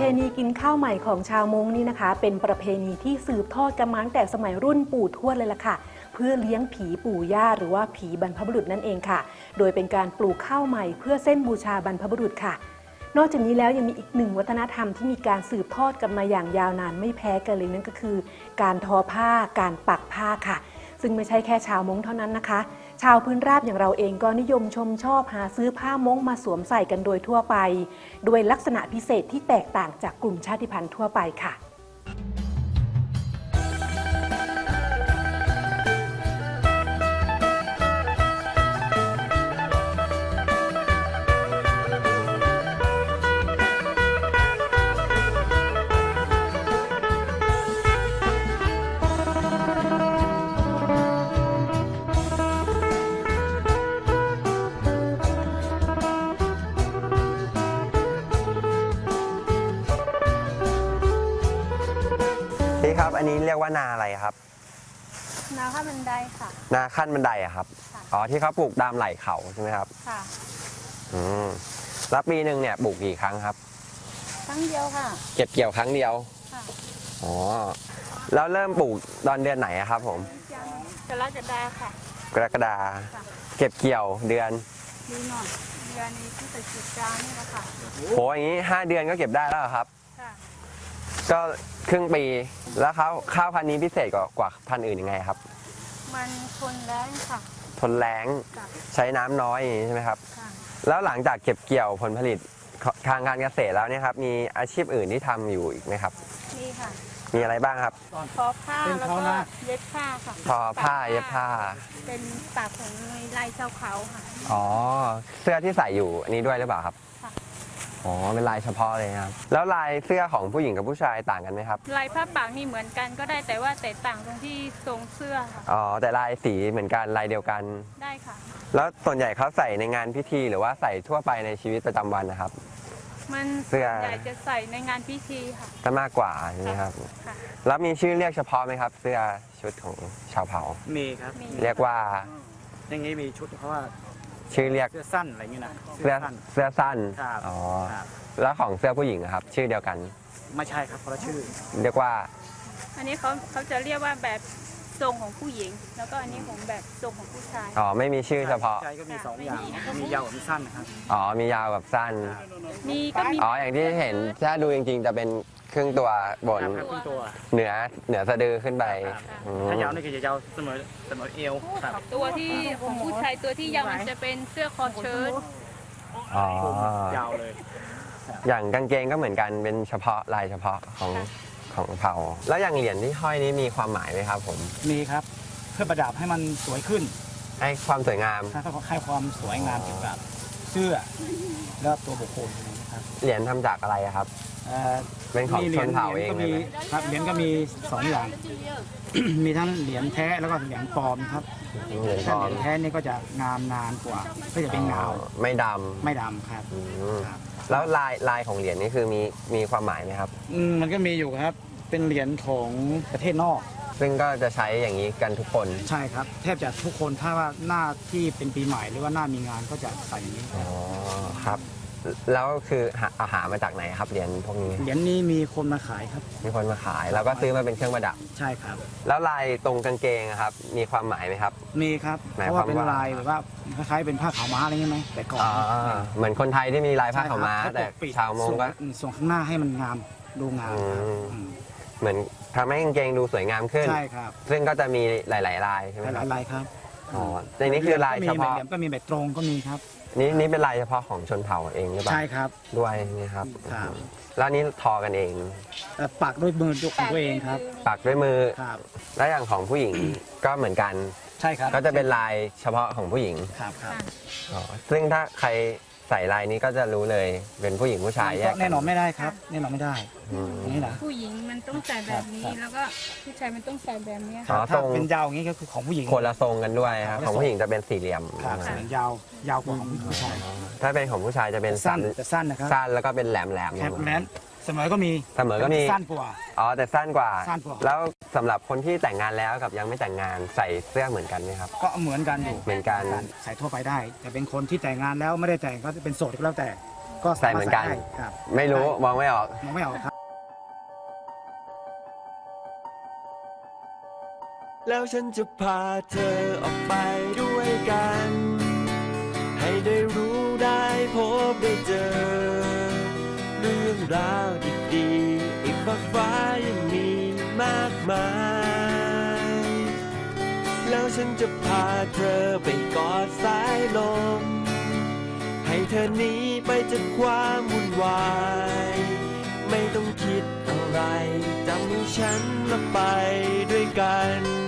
เพณีกินข้าวใหม่ของชาวมงนี่นะคะ เป็นประเพณีที่สืบทอดกันมาตั้งแต่สมัยรุ่นปู่ทวดเลยล่ะค่ะ เพื่อเลี้ยงผีปู่ย่าหรือว่าผีบรรพบุรุษนั่นเองค่ะ โดยเป็นการปลูกข้าวใหม่เพื่อเส้นบูชาบรรพบุรุษค่ะ นอกจากนี้แล้วยังมีอีกหนึ่งวัฒนธรรมที่มีการสืบทอดกันมาอย่างยาวนานไม่แพ้กันเลยนั่นก็คือ การทอผ้า การปักผ้าค่ะ ซึ่งไม่ใช่แค่ชาวมงเท่านั้นนะคะ ชาวพื้นราบอย่างเราเองก็นิยมชมชอบหาซื้อผ้ามงมาสวมใส่กันโดยทั่วไป ด้วยลักษณะพิเศษที่แตกต่างจากกลุ่มชาติพันธุ์ทั่วไปค่ะ ครับ อันนี้เรียกว่านาอะไรครับ นาข้าวบันไดค่ะ นาขั้นบันไดอะครับ ค่ะ อ๋อที่เขาปลูกตามไหล่เขาใช่ไหมครับ ค่ะ อืมแล้วปีหนึ่งเนี่ยปลูกกี่ครั้งครับ ครั้งเดียวค่ะ เก็บเกี่ยวครั้งเดียว ค่ะอ๋อ แล้วเริ่มปลูกตอนเดือนไหนอะครับ ผมกรกฎาค่ะ กรกฎาค่ะ เก็บเกี่ยวเดือนดีหน่อยเดือนนี้ที่ติดจิตจานี่แหละค่ะ โหอย่างนี้ห้าเดือนก็เก็บได้แล้วเหรอครับ ค่ะ ก็ครึ่งปีแล้วข้าวข้าวพันธุ์นี้พิเศษกว่ากว่าพันธุ์อื่นยังไงครับ มันทนแรงค่ะ ทนแรงค่ะใช้น้ำน้อยอย่างนี้ใช่ไหมครับ ค่ะ แล้วหลังจากเก็บเกี่ยวผลผลิตทางการเกษตรแล้วเนี่ยครับมีอาชีพอื่นที่ทำอยู่อีกไหมครับ นี่ค่ะมีอะไรบ้างครับ ทอผ้าแล้วก็เย็บผ้าค่ะทอผ้าเย็บผ้า เป็นปากของลายชาวเขาค่ะ อ๋อ เสื้อที่ใส่อยู่อันนี้ด้วยหรือเปล่าครับค่ะ อ๋อเป็นลายเฉพาะเลยนะครับ แล้วลายเสื้อของผู้หญิงกับผู้ชายต่างกันไหมครับ ลายผ้าปากนี่เหมือนกันก็ได้แต่ว่าแตกต่างตรงที่ทรงเสื้อค่ะอ๋อแต่ลายสีเหมือนกันลายเดียวกัน ได้ค่ะ แล้วส่วนใหญ่เขาใส่ในงานพิธีหรือว่าใส่ทั่วไปในชีวิตประจำวันนะครับ มันเสื้อ ส่วนใหญ่จะใส่ในงานพิธีค่ะก็มากกว่าใช่ไหมครับ ค่ะแล้วมีชื่อเรียกเฉพาะไหมครับ เสื้อชุดของชาวเผ่า มีครับ มีเรียกว่า อย่างนี้มีชุดเพราะว่า ชื่อเรียกเสื้อสั้นอะไรอย่างนี้นะเสื้อสั้นเสื้อสั้นครับอ๋อครับแล้วของเสื้อผู้หญิงอะครับ ชื่อเดียวกัน ไม่ใช่ครับคนละชื่อเรียกว่าอันนี้เขาเขาจะเรียกว่าแบบทรงของผู้หญิง แล้วก็อันนี้ของแบบทรงของผู้ชาย อ๋อไม่มีชื่อเฉพาะใช่ก็มีสองไม่อย่างมีมียาวกับมีสั้นนะครับ อ๋อมียาวกับสั้น มีก็มี อ๋ออย่างที่เห็นถ้าดูจริงๆจะเป็น ครึ่งตัวบนครับครับครึ่งตัวเหนือเหนือสะดือขึ้นไปครับอืมถ้ายาวนี่คือจะยาวเสมอเสมอเอวครับตัวที่ของผู้ชายตัวที่ยาวมันจะเป็นเสื้อคอเชิ้ตอ๋อ ยาวเลยอย่างกางเกงก็เหมือนกันเป็นเฉพาะลายเฉพาะของของเผ่า แล้วอย่างเหรียญที่ห้อยนี้มีความหมายไหมครับผมมีครับ เพื่อประดับให้มันสวยขึ้นให้ความสวยงามถ้าเขาให้ความสวยงามเกี่ยวกับ เสื้อ แล้วตัวบุคคลนะครับเหรียญทำจากอะไรอะครับ เอ่อเป็นของมีหชรียญนเผ่าเองก็เลยมีไหม ครับเหรียญก็มีสองอย่าง มีทั้งเหรียญแท้แล้วก็เหรียญปลอมครับเหรียญทถ้าอเหงรียญแท้นี่ก็จะงามนานกว่าก็จะเป็นเงาไม่ดไม่ดำครับำอืมครับแล้วลายลายของเหรียญนี่คือมีมีความหมายไหมครับ อืมมันก็มีอยู่ครับ เป็นเหรียญของประเทศนอก ซึ่งก็จะใช้อย่างนี้กันทุกคนใช่ครับ แทบจะทุกคนถ้าว่าหน้าที่เป็นปีใหม่หรือว่าหน้ามีงานก็จะใส่อย่างนี้อ๋อครับ แล้วคือหาเอาหามาจากไหนครับเหรียญพวกนี้เหรียญนี้มีคนมาขายครับมีคนมาขายแล้วก็ซื้อมาเป็นเครื่องประดับ ใช่ครับ แล้วลายตรงกางเกงอะครับ มีความหมายไหมครับ มีครับหมายเพราะว่าความเป็นว่า ลายแบบว่าคล้ายๆเป็นผ้าขาวม้าอะไรเงี้ยไหมแต่ก่อนอ๋อเหมือนคนไทยที่มีลายผ้าขาวม้า ใช่ครับแต่เขปกปิดชาวมงก็ส่ส่วนข้างหน้าให้มันงามดูงามครับอืม อืม เหมือนทำให้กางเกงดูสวยงามขึ้น ใช่ครับซึ่งก็จะมีหลาย ๆ ลายใช่ไหมหครับลายๆลายครับอ๋อในนี้คือลายเฉพาะ ก็มีแบบเหลี่ยมก็มีแบบตรงก็มีครับ นี่นี่เป็นลายเฉพาะของชนเผ่าเองหรือเปล่าใช่ครับ ด้วยนี่ครับครับ แล้วนี่ทอกันเอง แต่ปักด้วยมือของตัวเองครับปักด้วยมือ ครับ แล้วอย่างของผู้หญิง ก็เหมือนกัน ใช่ครับก็จะเป็นลายเฉพาะของผู้หญิงครับครับ อ๋อซึ่งถ้าใคร ใส่ลายนี้ก็จะรู้เลยเป็นผู้หญิงผู้ชายแยกกัแน่นอนไม่ได้ครับ แน่นอนไม่ได้อืม อย่างนี้นะ ผู้หญิงมันต้องใส่แบบนี้ครับ แล้วก็ผู้ชายมันต้องใส่แบบนี้อ๋อถ้าทรง เป็นยาวอย่างนี้ก็คือของผู้หญิงคนละทรงกันด้วยครับคนละของทรงผู้หญิงจะเป็นสี่เหลี่ยมครับส่วนยาวยาวกว่าของผู้ชายถ้าเป็นของผู้ชายจะเป็นสั้นสามแต่สั้นนะครับสั้นแล้วก็เป็นแหลมแหลมๆแคปแลนเสมอก็มีเสมอก็มี สั้นกว่า อ๋อแต่สั้นกว่า สั้นกว่า แล้วสำหรับคนที่แต่งงานแล้วกับยังไม่แต่งงานใส่เสื้อเหมือนกันไหมครับ ก็เหมือนกันอยู่เหมือนกัน ใส่ทั่วไปได้ แต่เป็นคนที่แต่งงานแล้วไม่ได้แต่งก็จะเป็นโสดก็แล้วแต่ ก็ใส่เหมือนกันได้ครับ ไม่รู้มองไม่ออกมองไม่ออกครับ แล้วฉันจะพาเธอออกไปด้วยกัน ให้ได้รู้ได้พบได้เจอเรื่องราวดีๆอีกมากฟ้ายังมีมากมาย แล้วฉันจะพาเธอไปกอดสายลม ให้เธอหนีไปจากความวุ่นวาย ไม่ต้องคิดอะไรจำฉันและไปด้วยกัน